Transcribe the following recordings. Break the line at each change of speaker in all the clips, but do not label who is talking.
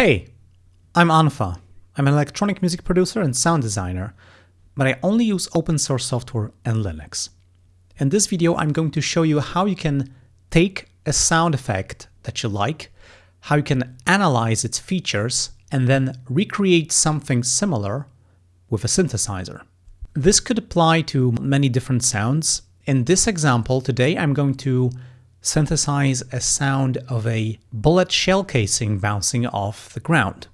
Hey, I'm unfa. I'm an electronic music producer and sound designer, but I only use open source software and Linux. In this video, I'm going to show you how you can take a sound effect that you like, how you can analyze its features, and then recreate something similar with a synthesizer. This could apply to many different sounds. In this example today, I'm going to synthesize a sound of a bullet shell casing bouncing off the ground.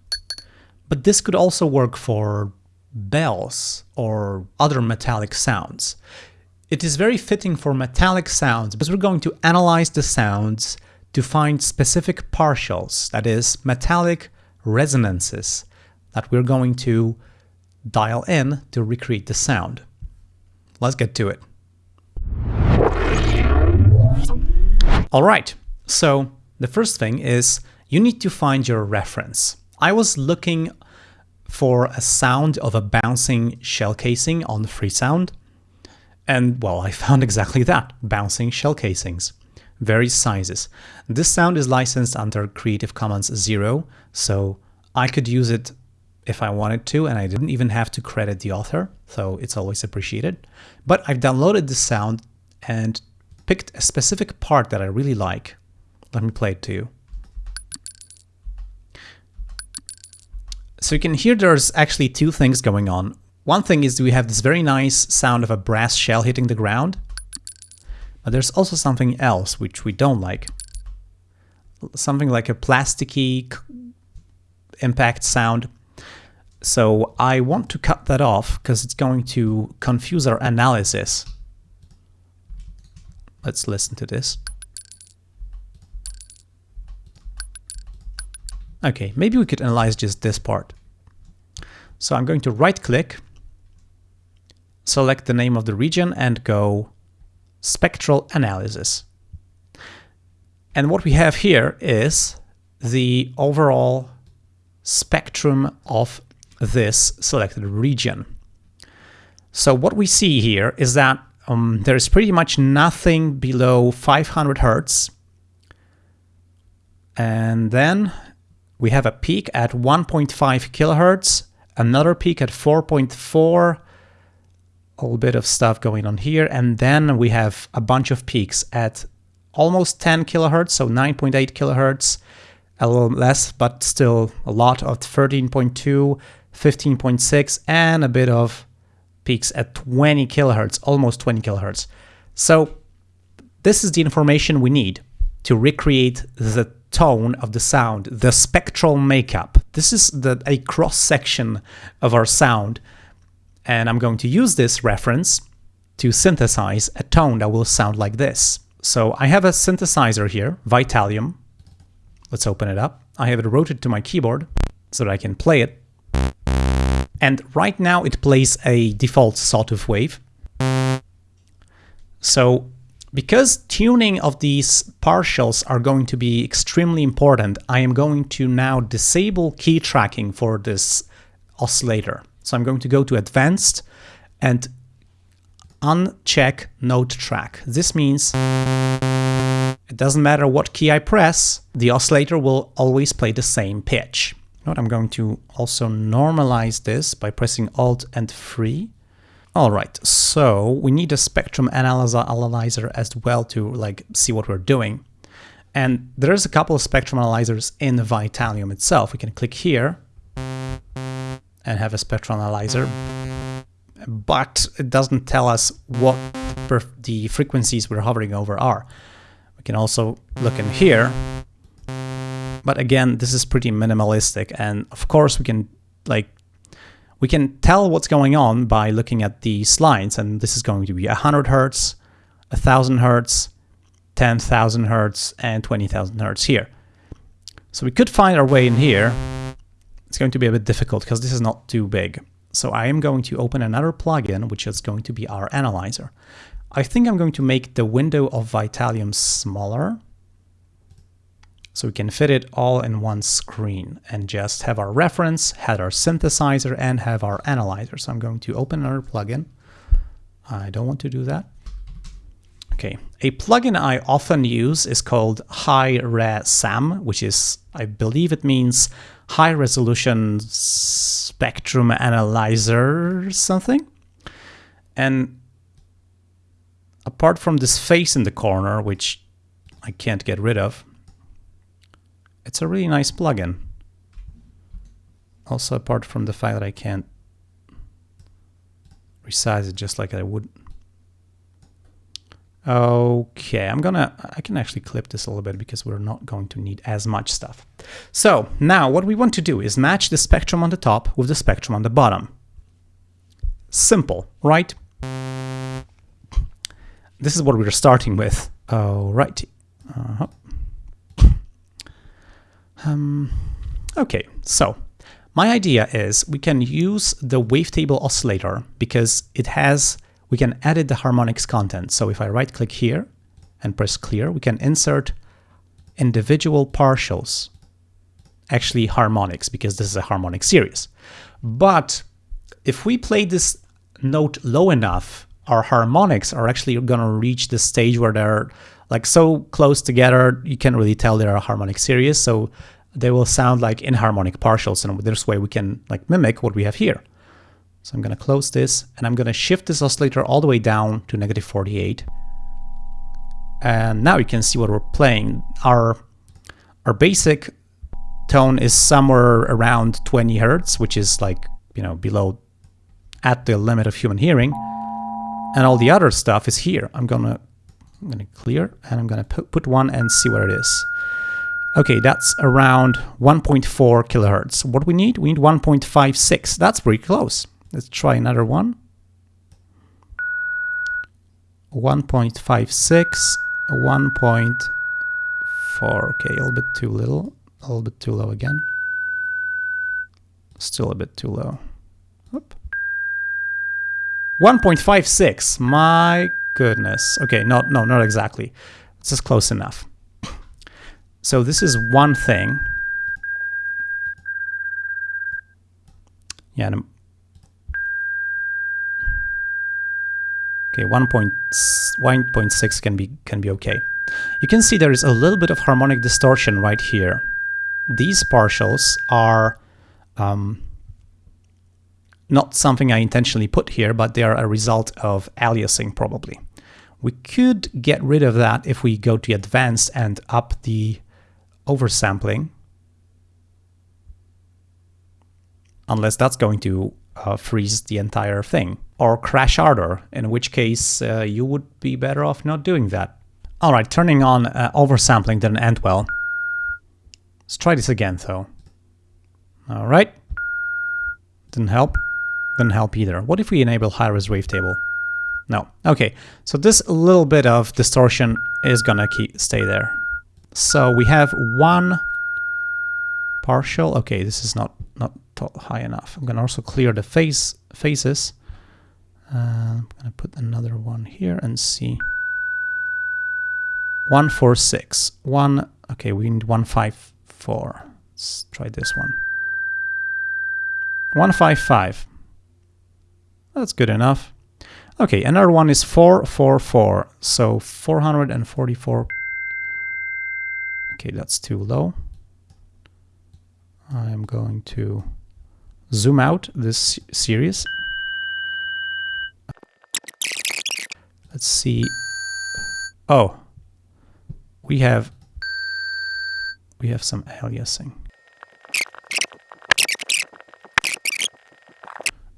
But this could also work for bells or other metallic sounds. It is very fitting for metallic sounds because we're going to analyze the sounds to find specific partials, that is, metallic resonances that we're going to dial in to recreate the sound. Let's get to it. All right, so the first thing is you need to find your reference. I was looking for a sound of a bouncing shell casing on Freesound, and well, I found exactly that, bouncing shell casings, various sizes. This sound is licensed under Creative Commons 0, so I could use it if I wanted to, and I didn't even have to credit the author, so it's always appreciated. But I've downloaded this sound and picked a specific part that I really like. Let me play it to you. So you can hear there's actually two things going on. One thing is we have this very nice sound of a brass shell hitting the ground, but there's also something else which we don't like. Something like a plasticky impact sound. So I want to cut that off because it's going to confuse our analysis. Let's listen to this. Okay, maybe we could analyze just this part. So I'm going to right click, select the name of the region and go spectral analysis. And what we have here is the overall spectrum of this selected region. So what we see here is that um, there is pretty much nothing below 500 hertz. And then we have a peak at 1.5 kilohertz, another peak at 4.4, a little bit of stuff going on here. And then we have a bunch of peaks at almost 10 kilohertz, so 9.8 kilohertz, a little less, but still a lot of 13.2, 15.6, and a bit of peaks at 20 kilohertz, almost 20 kilohertz. So this is the information we need to recreate the tone of the sound, the spectral makeup. This is the, a cross section of our sound. And I'm going to use this reference to synthesize a tone that will sound like this. So I have a synthesizer here, Vitalium. Let's open it up. I have it routed to my keyboard so that I can play it. And right now it plays a default sawtooth wave. So because tuning of these partials are going to be extremely important, I am going to now disable key tracking for this oscillator. So I'm going to go to advanced and uncheck note track. This means it doesn't matter what key I press, the oscillator will always play the same pitch. Note I'm going to also normalize this by pressing Alt and 3. All right, so we need a spectrum analyzer as well to like see what we're doing. And there's a couple of spectrum analyzers in Vitalium itself. We can click here and have a spectrum analyzer, but it doesn't tell us what the frequencies we're hovering over are. We can also look in here but again, this is pretty minimalistic. And of course, we can like we can tell what's going on by looking at the slides. And this is going to be 100 hertz, 1000 hertz, 10,000 hertz, and 20,000 hertz here. So we could find our way in here. It's going to be a bit difficult because this is not too big. So I am going to open another plugin, which is going to be our analyzer. I think I'm going to make the window of Vitalium smaller so we can fit it all in one screen and just have our reference, have our synthesizer, and have our analyzer. So I'm going to open another plugin. I don't want to do that. Okay, a plugin I often use is called Hi-Re-Sam, which is, I believe it means high resolution spectrum analyzer something. And apart from this face in the corner, which I can't get rid of, it's a really nice plugin. Also, apart from the fact that I can't resize it just like I would Okay, I'm gonna, I can actually clip this a little bit because we're not going to need as much stuff. So now what we want to do is match the spectrum on the top with the spectrum on the bottom. Simple, right? This is what we're starting with. All right. Uh -huh. Um, okay, so my idea is we can use the wavetable oscillator because it has we can edit the harmonics content. So if I right click here and press clear, we can insert individual partials, actually harmonics, because this is a harmonic series. But if we play this note low enough, our harmonics are actually going to reach the stage where they're like so close together, you can't really tell they're a harmonic series. So they will sound like inharmonic partials. And this way we can like mimic what we have here. So I'm going to close this and I'm going to shift this oscillator all the way down to negative 48. And now you can see what we're playing. Our, our basic tone is somewhere around 20 hertz, which is like, you know, below at the limit of human hearing. And all the other stuff is here. I'm gonna I'm gonna clear and I'm gonna put, put one and see what it is. Okay, that's around 1.4 kilohertz. What we need? We need 1.56. That's pretty close. Let's try another one. 1.56, 1.4, okay, a little bit too little, a little bit too low again. Still a bit too low. 1.56, my goodness. Okay, no, no, not exactly. This is close enough. So this is one thing. Yeah, Okay, 1.6 can be can be okay. You can see there is a little bit of harmonic distortion right here. These partials are um, not something I intentionally put here, but they are a result of aliasing probably. We could get rid of that if we go to advanced and up the oversampling. Unless that's going to uh, freeze the entire thing or crash harder, in which case uh, you would be better off not doing that. Alright, turning on uh, oversampling didn't end well. Let's try this again though. Alright. Didn't help. Didn't help either. What if we enable high-res wavetable? No. Okay, so this little bit of distortion is gonna stay there. So we have one partial. Okay, this is not, not high enough. I'm gonna also clear the face faces. Uh, I'm gonna put another one here and see. One four six one. Okay, we need one five four. Let's try this one. One five five. That's good enough. Okay, another one is 444, so 444. Okay, that's too low. I'm going to zoom out this series Let's see. Oh, we have we have some aliasing.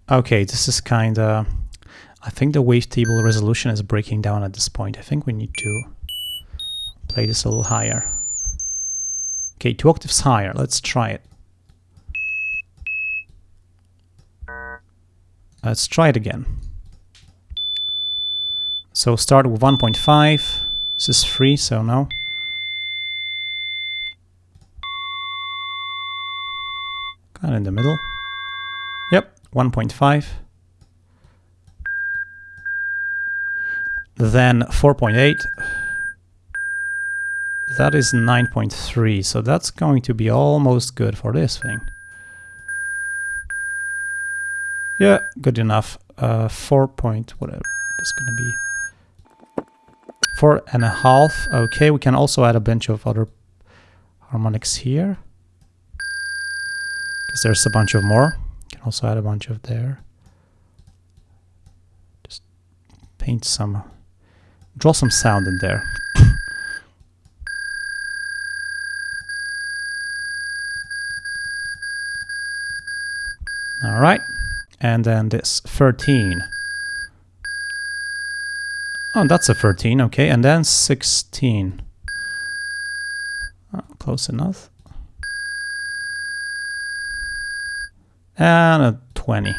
Okay, this is kind of... I think the wavetable resolution is breaking down at this point. I think we need to play this a little higher. Okay, two octaves higher. Let's try it. Let's try it again. So start with 1.5. This is free, so no. Kind of in the middle. Yep, 1.5. Then 4.8. That is 9.3, so that's going to be almost good for this thing. Yeah, good enough. Uh, 4 point whatever. It's gonna be Four and a half. Okay, we can also add a bunch of other harmonics here. Because there's a bunch of more. Can also add a bunch of there. Just paint some, uh, draw some sound in there. All right, and then this 13. Oh, that's a 13, okay, and then 16. Oh, close enough. And a 20.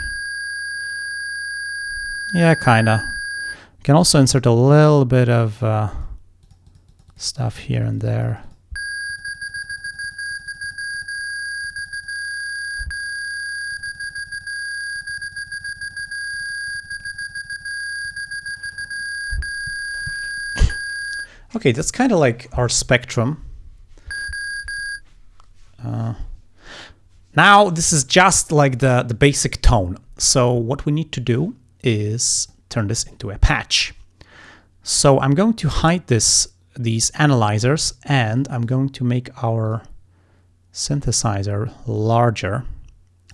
Yeah, kinda. You can also insert a little bit of uh, stuff here and there. Okay, that's kind of like our spectrum. Now this is just like the, the basic tone. So what we need to do is turn this into a patch. So I'm going to hide this these analyzers and I'm going to make our synthesizer larger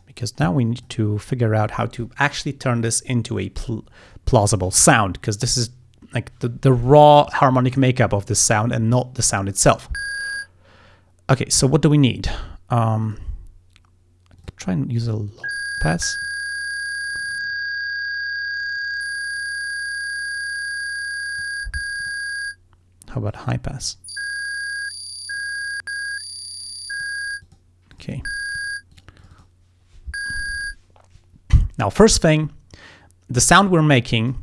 because now we need to figure out how to actually turn this into a pl plausible sound because this is like the, the raw harmonic makeup of the sound and not the sound itself. Okay, so what do we need? Um, try and use a low pass. How about high pass? Okay. Now, first thing, the sound we're making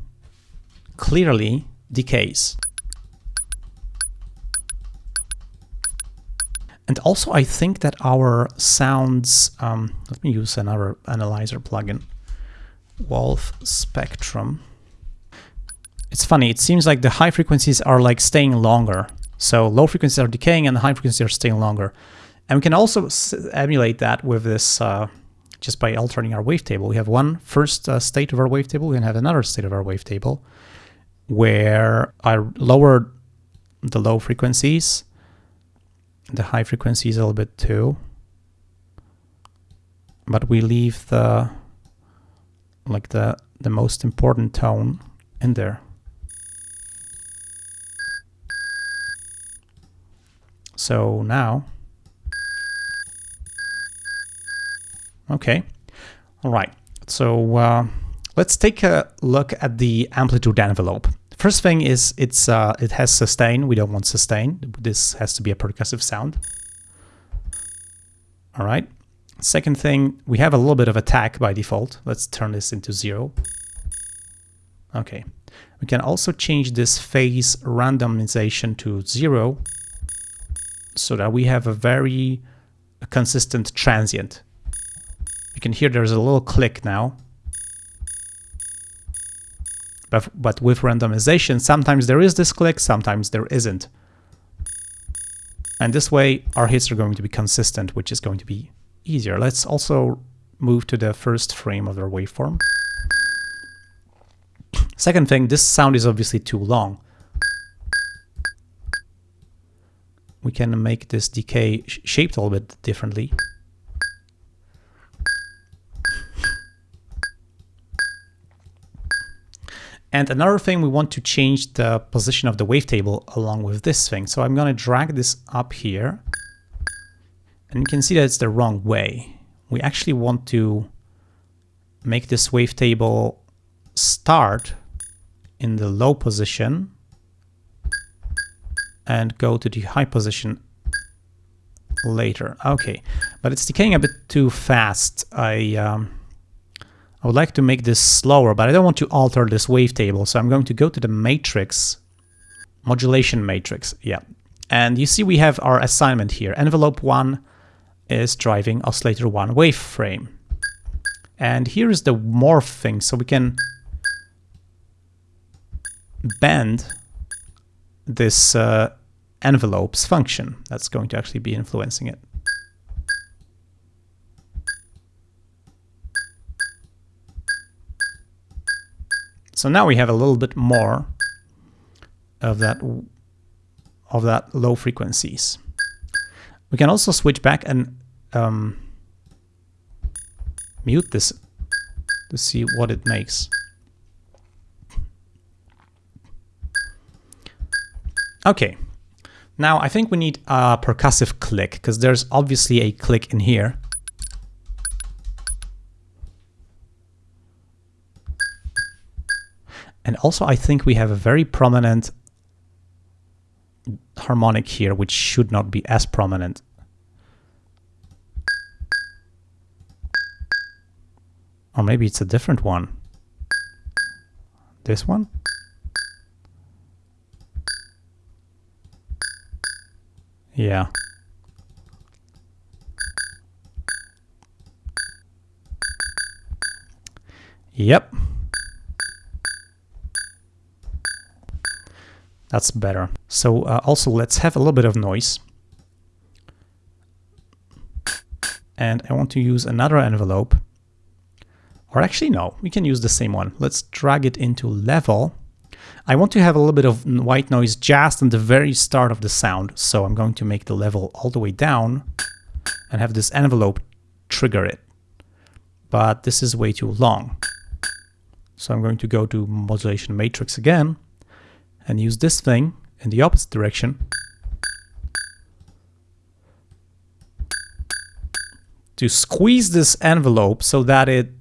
clearly decays. And also I think that our sounds, um, let me use another analyzer plugin, Wolf Spectrum. It's funny, it seems like the high frequencies are like staying longer. So low frequencies are decaying and the high frequencies are staying longer. And we can also emulate that with this, uh, just by altering our wavetable. We have one first uh, state of our wavetable, we can have another state of our wavetable where I lower the low frequencies, the high frequencies a little bit too, but we leave the like the the most important tone in there. So now, okay, all right. So uh, let's take a look at the amplitude envelope. First thing is it's uh, it has sustain. We don't want sustain. This has to be a percussive sound. All right. Second thing, we have a little bit of attack by default. Let's turn this into zero. Okay. We can also change this phase randomization to zero so that we have a very consistent transient. You can hear there's a little click now. But, but with randomization, sometimes there is this click, sometimes there isn't. And this way, our hits are going to be consistent, which is going to be easier. Let's also move to the first frame of our waveform. Second thing, this sound is obviously too long. We can make this decay shaped a little bit differently. And another thing, we want to change the position of the wavetable along with this thing. So I'm going to drag this up here. And you can see that it's the wrong way. We actually want to make this wavetable start in the low position and go to the high position later. Okay, but it's decaying a bit too fast. I um, I would like to make this slower, but I don't want to alter this wavetable. So I'm going to go to the matrix, modulation matrix. Yeah. And you see we have our assignment here. Envelope 1 is driving oscillator 1 waveframe. And here is the morph thing. So we can bend this uh, envelope's function. That's going to actually be influencing it. So now we have a little bit more of that of that low frequencies. We can also switch back and um, mute this to see what it makes. Okay, now I think we need a percussive click because there's obviously a click in here. And also I think we have a very prominent harmonic here, which should not be as prominent. Or maybe it's a different one. This one? Yeah. Yep. That's better. So uh, also let's have a little bit of noise. And I want to use another envelope. Or actually, no, we can use the same one. Let's drag it into level. I want to have a little bit of white noise just in the very start of the sound. So I'm going to make the level all the way down and have this envelope trigger it. But this is way too long. So I'm going to go to modulation matrix again and use this thing in the opposite direction to squeeze this envelope so that it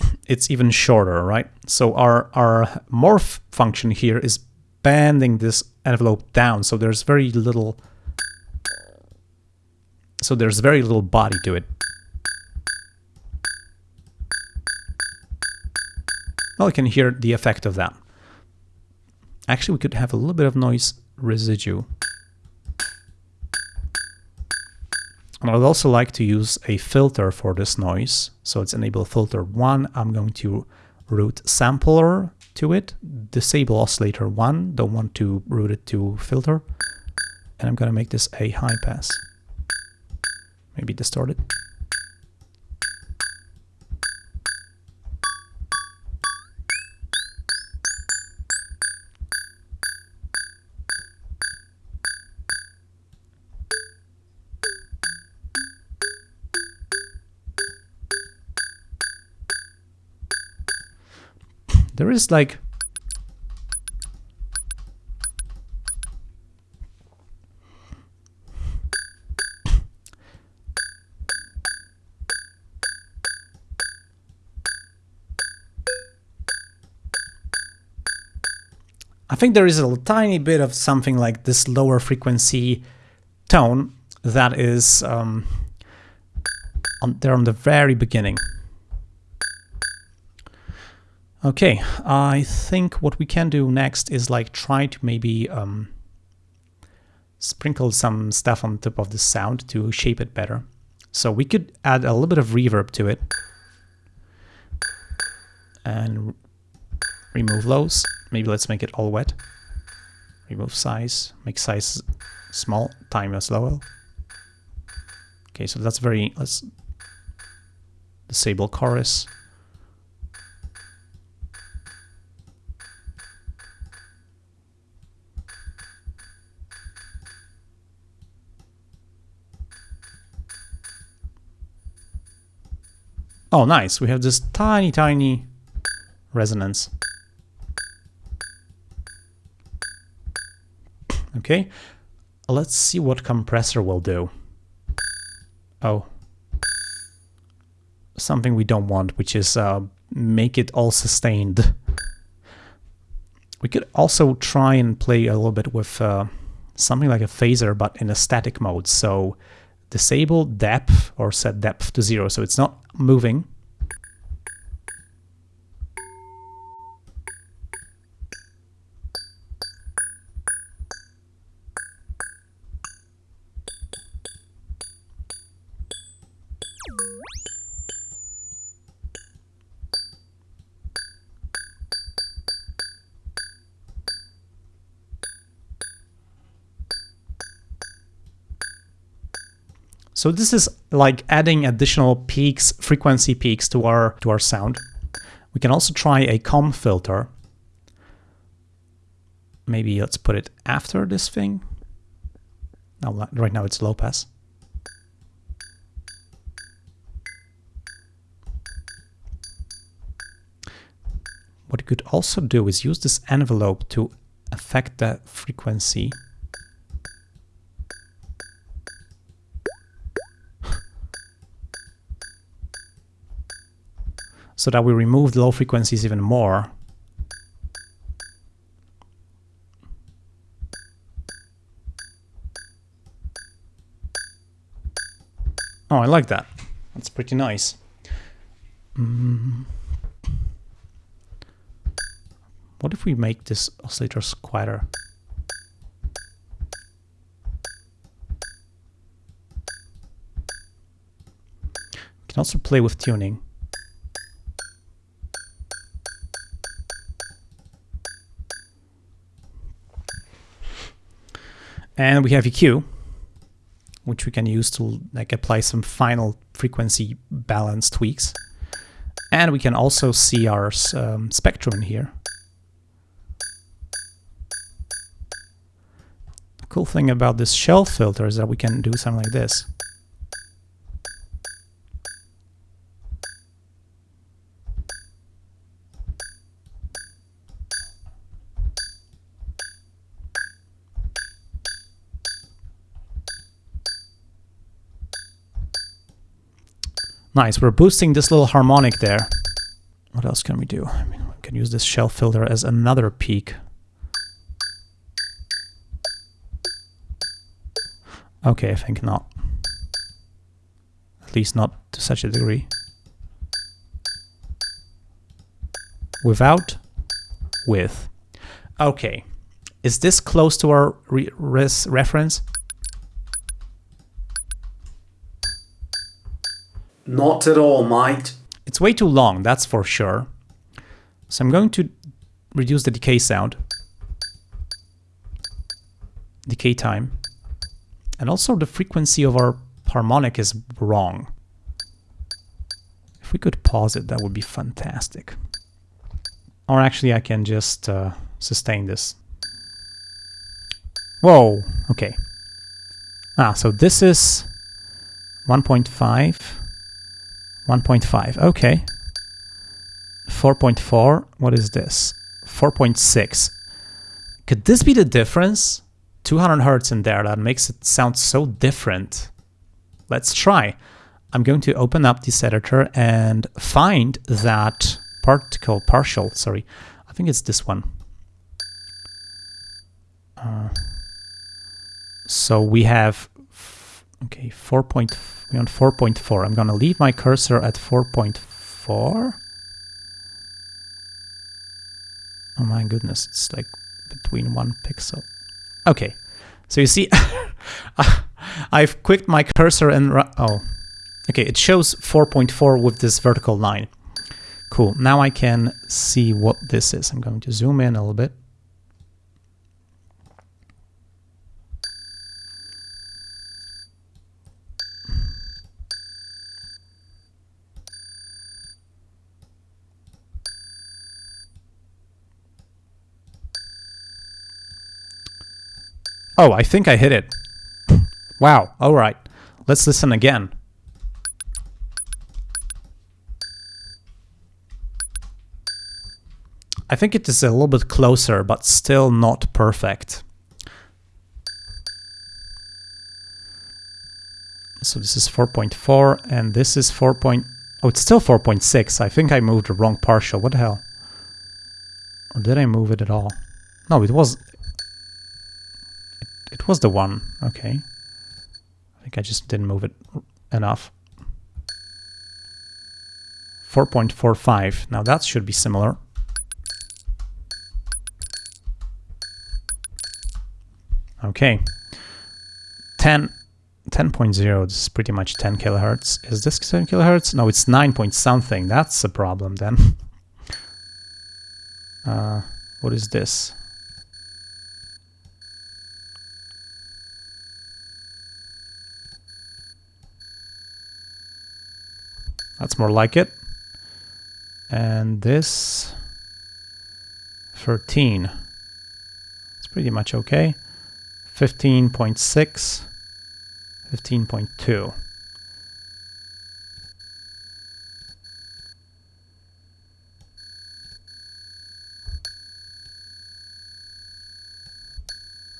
it's even shorter, right? So our, our morph function here is bending this envelope down, so there's very little so there's very little body to it. Well, you can hear the effect of that. Actually, we could have a little bit of noise residue. And I would also like to use a filter for this noise. So it's enable filter 1. I'm going to route sampler to it, disable oscillator 1, don't want to route it to filter. And I'm going to make this a high pass. Maybe distorted. There is like I think there is a tiny bit of something like this lower frequency tone that is um, on there on the very beginning. Okay, I think what we can do next is like try to maybe um, sprinkle some stuff on top of the sound to shape it better. So we could add a little bit of reverb to it and remove lows. Maybe let's make it all wet. Remove size, make size small, time as low. Okay, so that's very, let's disable chorus. Oh, nice. We have this tiny, tiny resonance. Okay, let's see what compressor will do. Oh, something we don't want, which is uh, make it all sustained. We could also try and play a little bit with uh, something like a phaser, but in a static mode. So disable depth or set depth to zero so it's not moving. So this is like adding additional peaks, frequency peaks to our, to our sound. We can also try a comb filter. maybe let's put it after this thing. No, right now it's low pass. What you could also do is use this envelope to affect the frequency. So that we remove the low frequencies even more. Oh, I like that. That's pretty nice. Mm. What if we make this oscillators quieter? We can also play with tuning. And we have EQ, which we can use to like apply some final frequency balance tweaks. And we can also see our um, spectrum in here. The cool thing about this shelf filter is that we can do something like this. Nice, we're boosting this little harmonic there. What else can we do? I mean, we can use this shelf filter as another peak. Okay, I think not. At least not to such a degree. Without, with. Okay, is this close to our re reference?
Not at all, mate.
It's way too long, that's for sure. So I'm going to reduce the decay sound. Decay time. And also the frequency of our harmonic is wrong. If we could pause it, that would be fantastic. Or actually I can just uh, sustain this. Whoa, okay. Ah, so this is 1.5. 1.5, okay. 4.4, what is this? 4.6. Could this be the difference? 200 hertz in there, that makes it sound so different. Let's try. I'm going to open up this editor and find that particle partial, sorry. I think it's this one. Uh, so we have, okay, 4.4 we're on 4.4. I'm going to leave my cursor at 4.4. Oh my goodness, it's like between one pixel. Okay, so you see, I've clicked my cursor and... Oh, okay, it shows 4.4 with this vertical line. Cool, now I can see what this is. I'm going to zoom in a little bit. Oh, I think I hit it. Wow, alright. Let's listen again. I think it is a little bit closer, but still not perfect. So this is 4.4 and this is 4. Point, oh, it's still 4.6. I think I moved the wrong partial. What the hell? Or did I move it at all? No, it was it was the one. Okay. I think I just didn't move it enough. 4.45. Now that should be similar. Okay. 10 10.0 this is pretty much 10 kilohertz. Is this 10 kilohertz? No, it's 9 point something. That's a problem then. uh, what is this? That's more like it. And this 13. It's pretty much okay. 15.6, 15.2.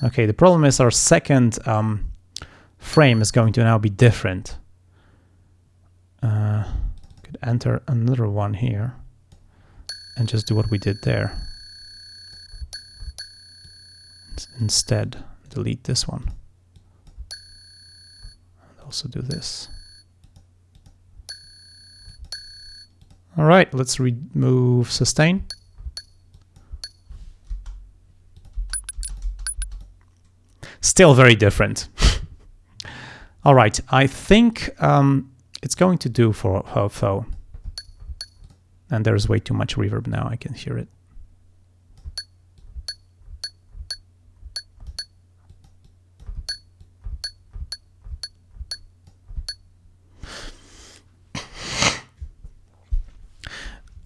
Okay, the problem is our second um, frame is going to now be different. Uh, could enter another one here and just do what we did there. Instead, delete this one. And also do this. All right, let's remove sustain. Still very different. All right, I think um, it's going to do for HOFO. And there's way too much reverb now, I can hear it.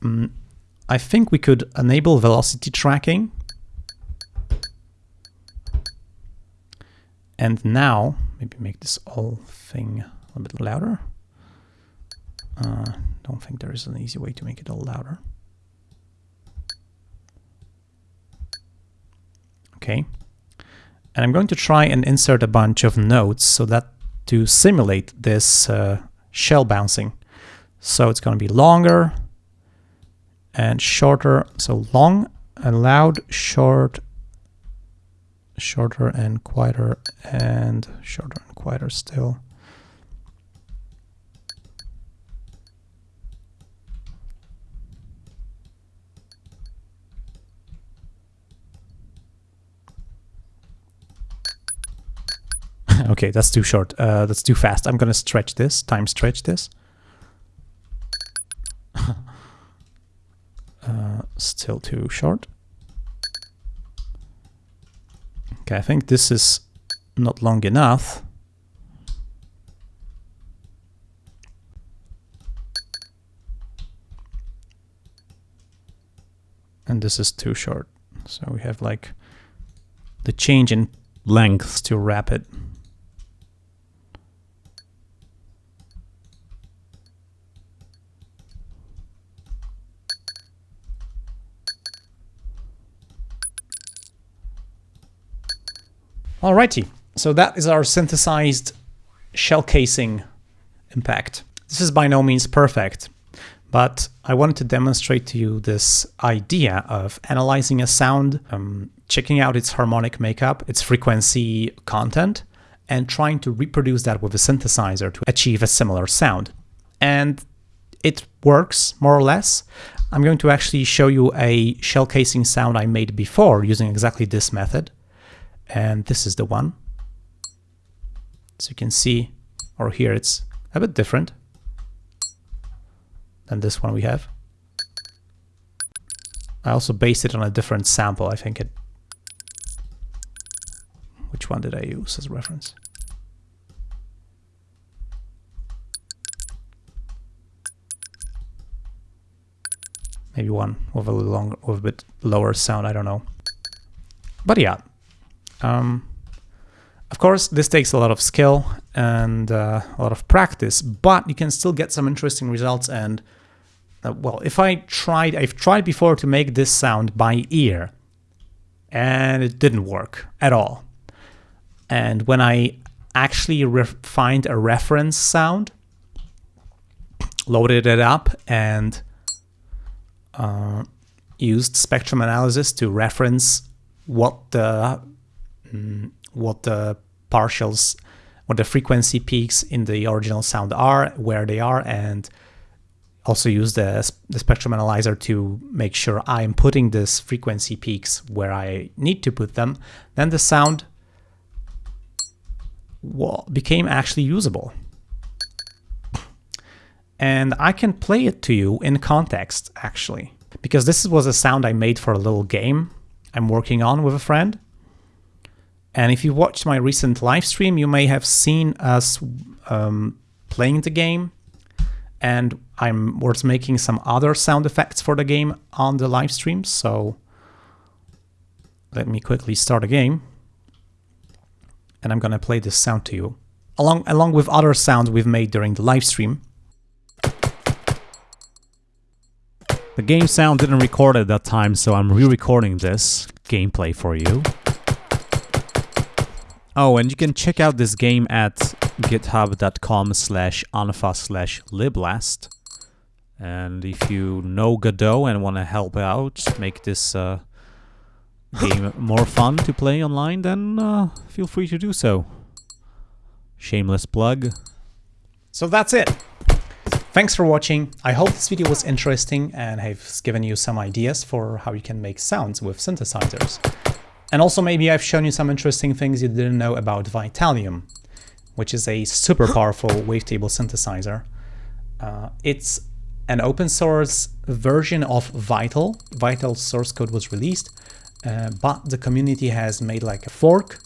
Mm, I think we could enable velocity tracking. And now, maybe make this whole thing a little bit louder. Uh, don't think there is an easy way to make it all louder. Okay. And I'm going to try and insert a bunch of notes so that to simulate this uh, shell bouncing. So it's going to be longer and shorter. So long and loud, short, shorter and quieter, and shorter and quieter still. Okay, that's too short. Uh, that's too fast. I'm to stretch this, time stretch this. uh, still too short. Okay, I think this is not long enough. And this is too short. So we have like the change in length too rapid. Alrighty, so that is our synthesized shell casing impact. This is by no means perfect, but I wanted to demonstrate to you this idea of analyzing a sound, um, checking out its harmonic makeup, its frequency content, and trying to reproduce that with a synthesizer to achieve a similar sound. And it works more or less. I'm going to actually show you a shell casing sound I made before using exactly this method and this is the one. So you can see, or here it's a bit different than this one we have. I also based it on a different sample. I think it. Which one did I use as reference? Maybe one with a longer, with a bit lower sound. I don't know. But yeah, um, of course, this takes a lot of skill and uh, a lot of practice, but you can still get some interesting results. And uh, well, if I tried, I've tried before to make this sound by ear, and it didn't work at all. And when I actually find a reference sound, loaded it up, and uh, used spectrum analysis to reference what the um, what the partials, what the frequency peaks in the original sound are, where they are, and also use the, the spectrum analyzer to make sure I'm putting this frequency peaks where I need to put them, then the sound became actually usable. And I can play it to you in context, actually, because this was a sound I made for a little game I'm working on with a friend. And if you watched my recent live stream, you may have seen us um, playing the game. And I was making some other sound effects for the game on the live stream. So Let me quickly start a game. And I'm gonna play this sound to you, along, along with other sounds we've made during the live stream.
The game sound didn't record at that time, so I'm re-recording this gameplay for you. Oh, and you can check out this game at github.com slash unfa slash liblast. And if you know Godot and want to help out, make this uh, game more fun to play online, then uh, feel free to do so. Shameless plug.
So that's it. Thanks for watching. I hope this video was interesting and has given you some ideas for how you can make sounds with synthesizers. And also maybe I've shown you some interesting things you didn't know about Vitalium, which is a super powerful wavetable synthesizer. Uh, it's an open source version of Vital. Vital source code was released, uh, but the community has made like a fork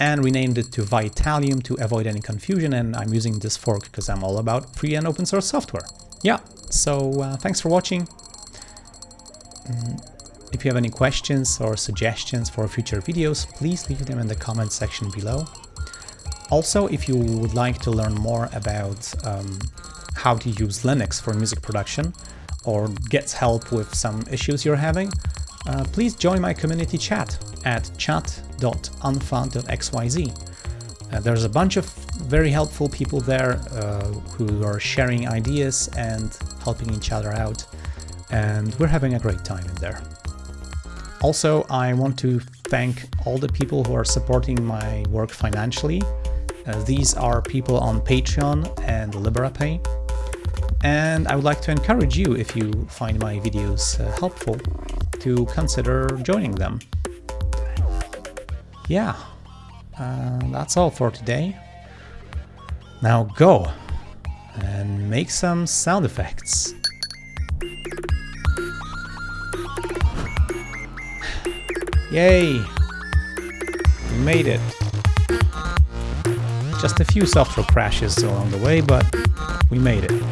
and renamed it to Vitalium to avoid any confusion. And I'm using this fork because I'm all about free and open source software. Yeah, so uh, thanks for watching. Mm, if you have any questions or suggestions for future videos, please leave them in the comment section below. Also, if you would like to learn more about um, how to use Linux for music production or get help with some issues you're having, uh, please join my community chat at chat.unfa.xyz. Uh, there's a bunch of very helpful people there uh, who are sharing ideas and helping each other out, and we're having a great time in there. Also, I want to thank all the people who are supporting my work financially. Uh, these are people on Patreon and Liberapay. And I would like to encourage you, if you find my videos uh, helpful, to consider joining them. Yeah, uh, that's all for today. Now go and make some sound effects. Yay! We made it. Just a few software crashes along the way, but we made it.